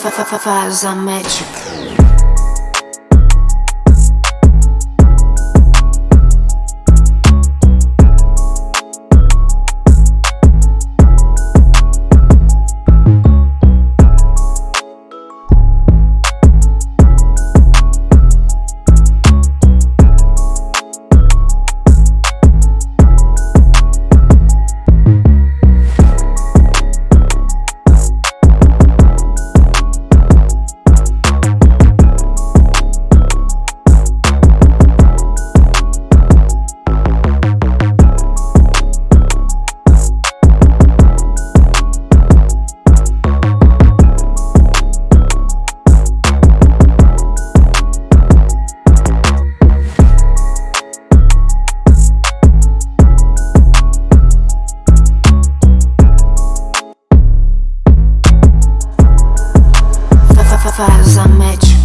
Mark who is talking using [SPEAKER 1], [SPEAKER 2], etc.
[SPEAKER 1] Faz a métrica. faz a match